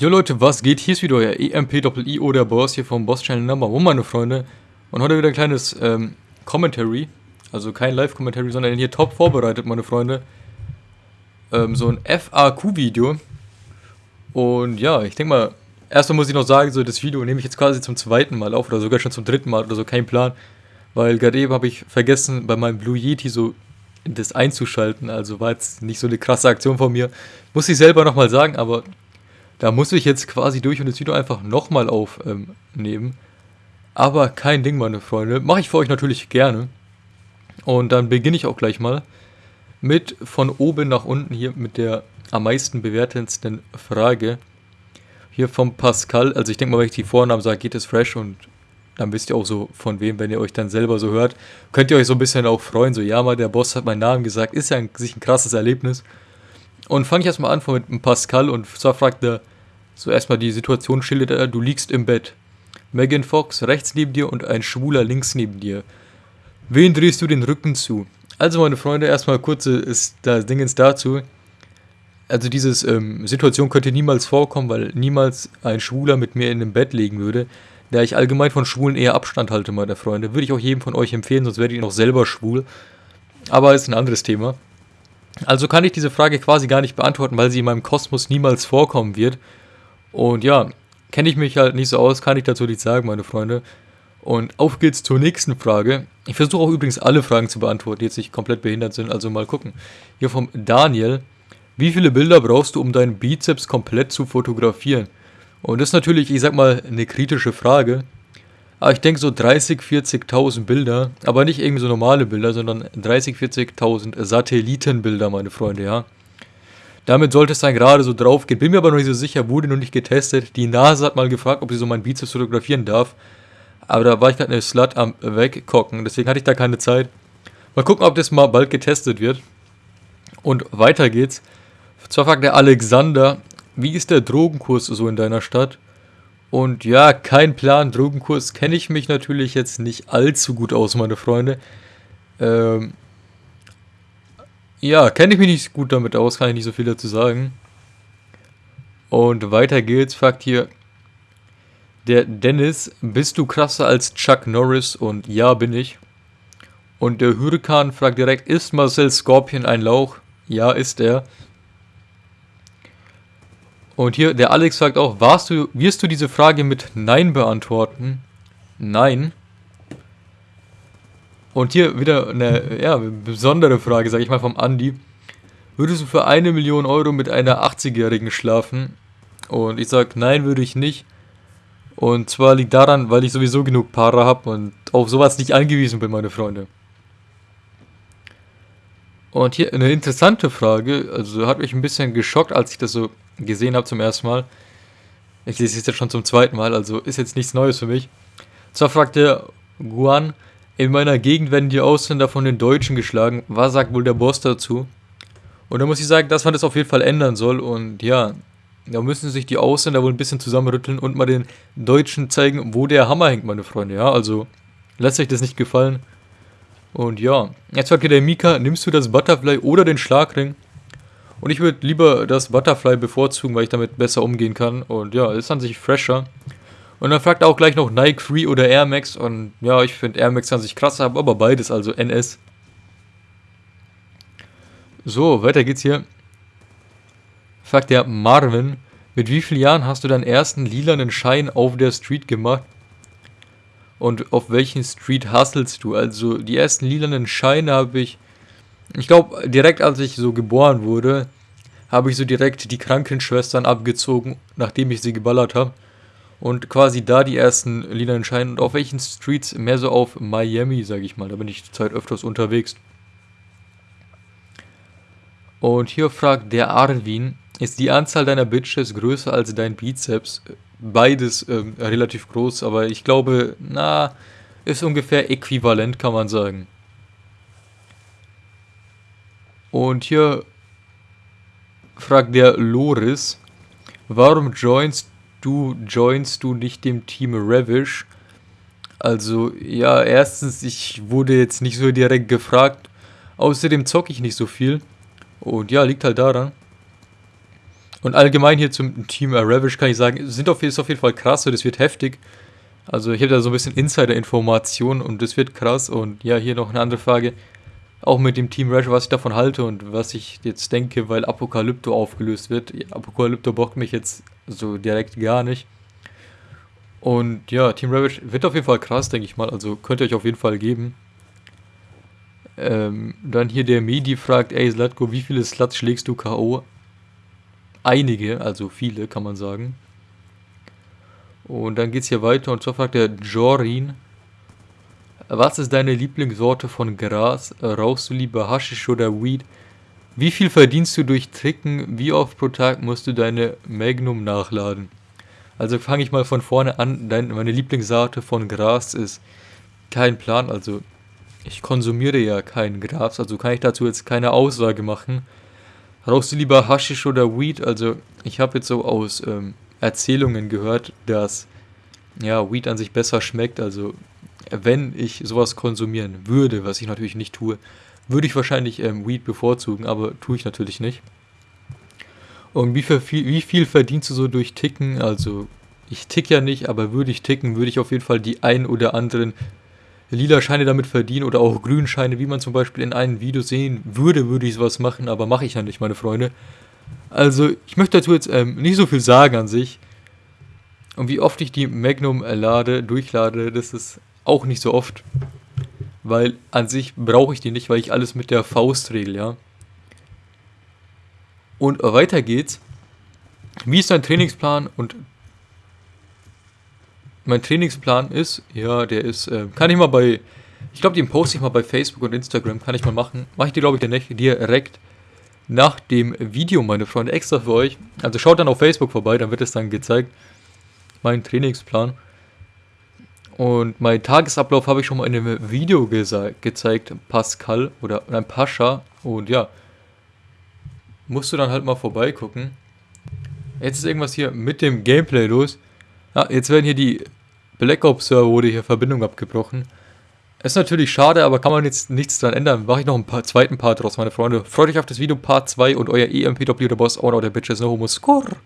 Jo Leute, was geht? Hier ist wieder euer EMP-I-O, der Boss hier vom Boss Channel Number One, meine Freunde. Und heute wieder ein kleines ähm, Commentary. Also kein Live-Commentary, sondern hier top vorbereitet, meine Freunde. Ähm, so ein FAQ-Video. Und ja, ich denke mal, erstmal muss ich noch sagen, so das Video nehme ich jetzt quasi zum zweiten Mal auf oder sogar schon zum dritten Mal oder so, kein Plan. Weil gerade eben habe ich vergessen, bei meinem Blue Yeti so das einzuschalten. Also war jetzt nicht so eine krasse Aktion von mir. Muss ich selber nochmal sagen, aber da muss ich jetzt quasi durch und das Video einfach nochmal aufnehmen. Ähm, aber kein Ding, meine Freunde. Mache ich für euch natürlich gerne. Und dann beginne ich auch gleich mal mit von oben nach unten hier mit der am meisten bewertendsten Frage. Hier vom Pascal. Also ich denke mal, wenn ich die Vornamen sage, geht es fresh und dann wisst ihr auch so von wem, wenn ihr euch dann selber so hört. Könnt ihr euch so ein bisschen auch freuen. So, ja mal, der Boss hat meinen Namen gesagt. Ist ja ein, sich ein krasses Erlebnis. Und fange ich erstmal an mit dem Pascal und zwar fragt er, so erstmal die Situation schildert er, du liegst im Bett. Megan Fox rechts neben dir und ein Schwuler links neben dir. Wen drehst du den Rücken zu? Also meine Freunde, erstmal kurze ist das Dingens dazu. Also diese ähm, Situation könnte niemals vorkommen, weil niemals ein Schwuler mit mir in einem Bett liegen würde. Da ich allgemein von Schwulen eher Abstand halte, meine Freunde. Würde ich auch jedem von euch empfehlen, sonst werdet ihr noch selber schwul. Aber ist ein anderes Thema. Also kann ich diese Frage quasi gar nicht beantworten, weil sie in meinem Kosmos niemals vorkommen wird. Und ja, kenne ich mich halt nicht so aus, kann ich dazu nichts sagen, meine Freunde. Und auf geht's zur nächsten Frage. Ich versuche auch übrigens alle Fragen zu beantworten, die jetzt nicht komplett behindert sind, also mal gucken. Hier vom Daniel. Wie viele Bilder brauchst du, um deinen Bizeps komplett zu fotografieren? Und das ist natürlich, ich sag mal, eine kritische Frage. Aber ich denke so 30, 40.000 Bilder, aber nicht irgendwie so normale Bilder, sondern 30, 40.000 Satellitenbilder, meine Freunde, ja. Damit sollte es dann gerade so drauf gehen. Bin mir aber noch nicht so sicher, wurde noch nicht getestet. Die NASA hat mal gefragt, ob sie so meinen Bizeps fotografieren darf. Aber da war ich gerade eine Slut am wegkocken, deswegen hatte ich da keine Zeit. Mal gucken, ob das mal bald getestet wird. Und weiter geht's. Zwar fragt der Alexander, wie ist der Drogenkurs so in deiner Stadt? Und ja, kein Plan, Drogenkurs kenne ich mich natürlich jetzt nicht allzu gut aus, meine Freunde. Ähm, ja, kenne ich mich nicht gut damit aus, kann ich nicht so viel dazu sagen. Und weiter geht's, fragt hier der Dennis, bist du krasser als Chuck Norris? Und ja, bin ich. Und der Hurrikan fragt direkt, ist Marcel Scorpion ein Lauch? Ja, ist er. Und hier, der Alex fragt auch, warst du, wirst du diese Frage mit Nein beantworten? Nein. Und hier wieder eine ja, besondere Frage, sage ich mal, vom Andi. Würdest du für eine Million Euro mit einer 80-Jährigen schlafen? Und ich sage, nein, würde ich nicht. Und zwar liegt daran, weil ich sowieso genug Paare habe und auf sowas nicht angewiesen bin, meine Freunde. Und hier eine interessante Frage, also hat mich ein bisschen geschockt, als ich das so gesehen habe zum ersten Mal. Ich lese es jetzt schon zum zweiten Mal, also ist jetzt nichts Neues für mich. Zwar fragt der Guan, in meiner Gegend werden die Ausländer von den Deutschen geschlagen. Was sagt wohl der Boss dazu? Und da muss ich sagen, dass man das auf jeden Fall ändern soll. Und ja, da müssen sich die Ausländer wohl ein bisschen zusammenrütteln und mal den Deutschen zeigen, wo der Hammer hängt, meine Freunde. Ja, also lässt euch das nicht gefallen. Und ja, jetzt fragt der Mika, nimmst du das Butterfly oder den Schlagring? Und ich würde lieber das Butterfly bevorzugen, weil ich damit besser umgehen kann. Und ja, ist an sich fresher. Und dann fragt er auch gleich noch Nike Free oder Air Max. Und ja, ich finde Air Max an sich krasser, aber beides, also NS. So, weiter geht's hier. Fragt der Marvin, mit wie vielen Jahren hast du deinen ersten lilanen Schein auf der Street gemacht? Und auf welchen Street hustlest du? Also die ersten lilanen Scheine habe ich ich glaube, direkt als ich so geboren wurde, habe ich so direkt die Krankenschwestern abgezogen, nachdem ich sie geballert habe. Und quasi da die ersten lilanen Scheine. Und auf welchen Streets? Mehr so auf Miami, sage ich mal. Da bin ich zur Zeit öfters unterwegs. Und hier fragt der Arvin, ist die Anzahl deiner Bitches größer als dein Bizeps? Beides ähm, relativ groß, aber ich glaube, na, ist ungefähr äquivalent, kann man sagen. Und hier fragt der Loris, warum joinst du, joinst du nicht dem Team Ravish? Also, ja, erstens, ich wurde jetzt nicht so direkt gefragt. Außerdem zocke ich nicht so viel. Und ja, liegt halt daran. Und allgemein hier zum Team Ravish kann ich sagen, sind auf, ist auf jeden Fall krass, das wird heftig. Also ich habe da so ein bisschen Insider-Informationen und das wird krass. Und ja, hier noch eine andere Frage. Auch mit dem Team Rash, was ich davon halte und was ich jetzt denke, weil Apokalypto aufgelöst wird. Apokalypto bockt mich jetzt so direkt gar nicht. Und ja, Team Ravage wird auf jeden Fall krass, denke ich mal. Also könnt ihr euch auf jeden Fall geben. Ähm, dann hier der Medi fragt, ey Slatko, wie viele Sluts schlägst du K.O.? Einige, also viele kann man sagen. Und dann geht es hier weiter und zwar fragt der Jorin, was ist deine Lieblingssorte von Gras? Rauchst du lieber Haschisch oder Weed? Wie viel verdienst du durch Tricken? Wie oft pro Tag musst du deine Magnum nachladen? Also fange ich mal von vorne an. Dein, meine Lieblingssorte von Gras ist kein Plan. Also ich konsumiere ja kein Gras, also kann ich dazu jetzt keine Aussage machen. Rauchst du lieber Haschisch oder Weed? Also ich habe jetzt so aus ähm, Erzählungen gehört, dass ja, Weed an sich besser schmeckt. Also wenn ich sowas konsumieren würde, was ich natürlich nicht tue, würde ich wahrscheinlich ähm, Weed bevorzugen, aber tue ich natürlich nicht. Und wie viel, wie viel verdienst du so durch Ticken? Also ich tick ja nicht, aber würde ich ticken, würde ich auf jeden Fall die ein oder anderen lila Scheine damit verdienen oder auch Grünscheine, wie man zum Beispiel in einem Video sehen würde, würde ich sowas machen, aber mache ich ja nicht, meine Freunde. Also, ich möchte dazu jetzt ähm, nicht so viel sagen an sich. Und wie oft ich die Magnum lade, durchlade, das ist auch nicht so oft. Weil an sich brauche ich die nicht, weil ich alles mit der Faust regel, ja. Und weiter geht's. Wie ist dein Trainingsplan und mein Trainingsplan ist, ja, der ist, äh, kann ich mal bei, ich glaube, den poste ich mal bei Facebook und Instagram, kann ich mal machen. Mache ich dir, glaube ich, direkt nach dem Video, meine Freunde, extra für euch. Also schaut dann auf Facebook vorbei, dann wird es dann gezeigt. Mein Trainingsplan. Und mein Tagesablauf habe ich schon mal in einem Video gezeigt, Pascal oder ein Pascha. Und ja, musst du dann halt mal vorbeigucken. Jetzt ist irgendwas hier mit dem Gameplay los. Ja, jetzt werden hier die Black Ops Server wurde hier Verbindung abgebrochen. Ist natürlich schade, aber kann man jetzt nichts dran ändern. Mache ich noch einen paar, zweiten Part draus, meine Freunde. Freut euch auf das Video Part 2 und euer EMPW der Boss, Owner der Bitches, no homo score.